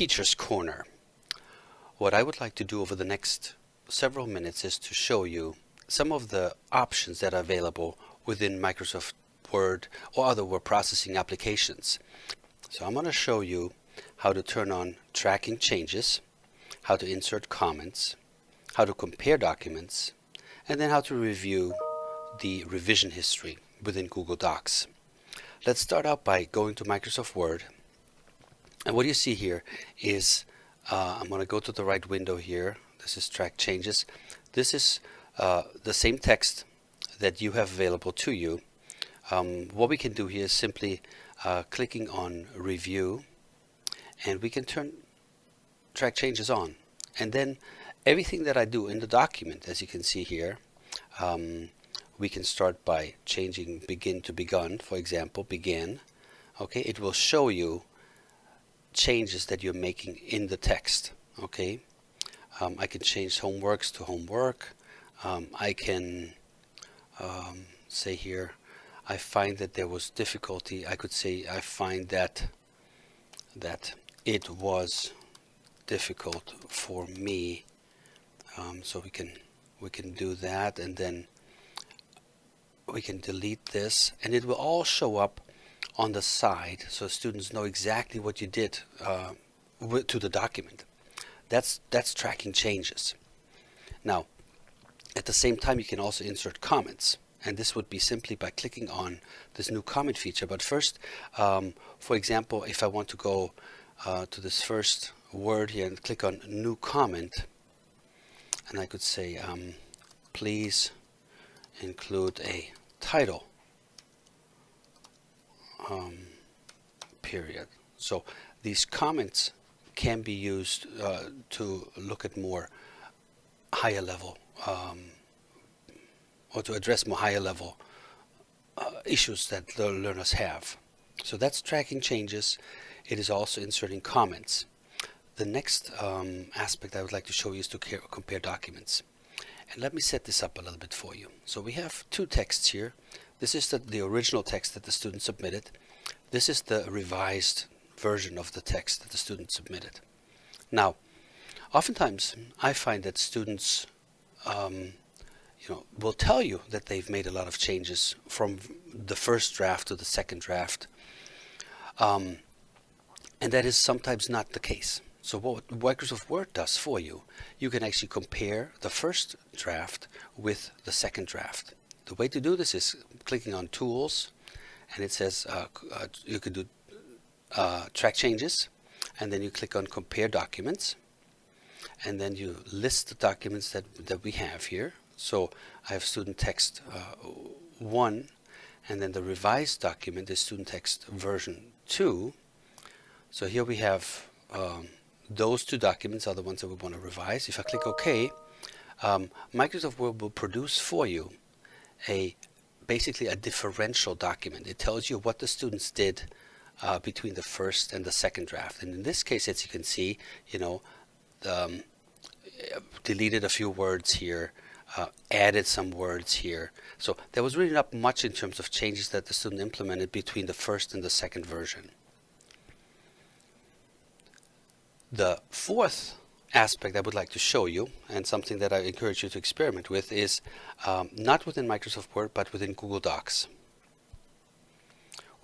Teacher's Corner. What I would like to do over the next several minutes is to show you some of the options that are available within Microsoft Word or other word processing applications. So I'm going to show you how to turn on tracking changes, how to insert comments, how to compare documents, and then how to review the revision history within Google Docs. Let's start out by going to Microsoft Word. And what you see here is, uh, I'm going to go to the right window here. This is track changes. This is uh, the same text that you have available to you. Um, what we can do here is simply uh, clicking on review and we can turn track changes on. And then everything that I do in the document, as you can see here, um, we can start by changing begin to begun, for example, begin. Okay, it will show you changes that you're making in the text. Okay, um, I can change homeworks to homework. Um, I can um, say here, I find that there was difficulty. I could say I find that that it was difficult for me. Um, so we can we can do that and then we can delete this and it will all show up on the side so students know exactly what you did uh, to the document. That's, that's tracking changes. Now, at the same time, you can also insert comments. And this would be simply by clicking on this new comment feature. But first, um, for example, if I want to go uh, to this first word here and click on new comment, and I could say, um, please include a title um, period. So these comments can be used uh, to look at more higher level um, or to address more higher level uh, issues that the learners have. So that's tracking changes. It is also inserting comments. The next um, aspect I would like to show you is to compare documents. And let me set this up a little bit for you. So we have two texts here. This is the, the original text that the student submitted. This is the revised version of the text that the student submitted. Now, oftentimes I find that students um, you know, will tell you that they've made a lot of changes from the first draft to the second draft. Um, and that is sometimes not the case. So what Microsoft Word does for you, you can actually compare the first draft with the second draft. The way to do this is clicking on Tools, and it says uh, uh, you can do uh, track changes, and then you click on Compare Documents, and then you list the documents that, that we have here. So I have student text uh, 1, and then the revised document is student text version 2. So here we have um, those two documents are the ones that we want to revise. If I click OK, um, Microsoft Word will produce for you a basically a differential document. It tells you what the students did uh, between the first and the second draft. And in this case, as you can see, you know, um, deleted a few words here, uh, added some words here. So there was really not much in terms of changes that the student implemented between the first and the second version. The fourth aspect I would like to show you and something that I encourage you to experiment with is um, not within Microsoft Word but within Google Docs.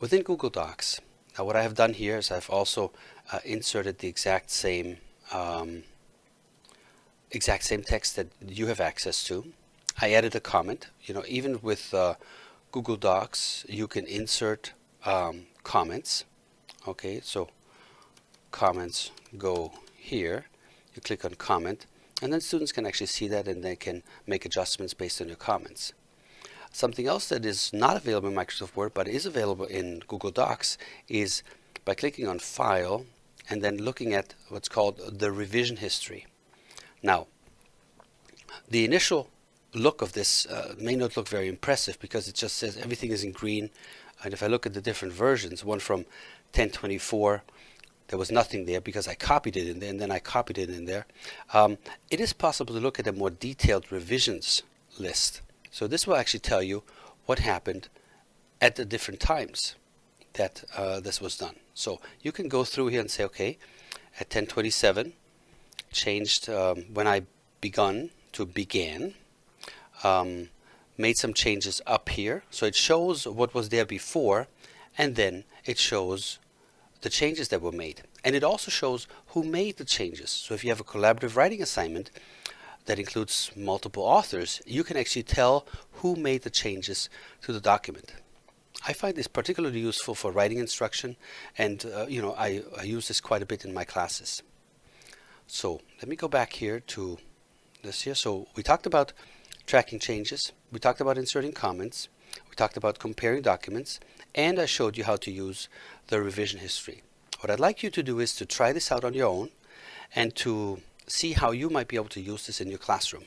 Within Google Docs, now what I have done here is I've also uh, inserted the exact same um, exact same text that you have access to. I added a comment. You know, even with uh, Google Docs, you can insert um, comments. Okay, so comments go here. You click on comment and then students can actually see that and they can make adjustments based on your comments. Something else that is not available in Microsoft Word but is available in Google Docs is by clicking on File and then looking at what's called the revision history. Now, the initial look of this uh, may not look very impressive because it just says everything is in green and if I look at the different versions, one from 1024 there was nothing there because I copied it in there and then I copied it in there. Um, it is possible to look at a more detailed revisions list. So this will actually tell you what happened at the different times that uh, this was done. So you can go through here and say, okay, at 1027 changed um, when I begun to began um, made some changes up here so it shows what was there before and then it shows the changes that were made. And it also shows who made the changes. So if you have a collaborative writing assignment that includes multiple authors you can actually tell who made the changes to the document. I find this particularly useful for writing instruction and uh, you know I, I use this quite a bit in my classes. So let me go back here to this here. So we talked about tracking changes. We talked about inserting comments we talked about comparing documents and I showed you how to use the revision history. What I'd like you to do is to try this out on your own and to see how you might be able to use this in your classroom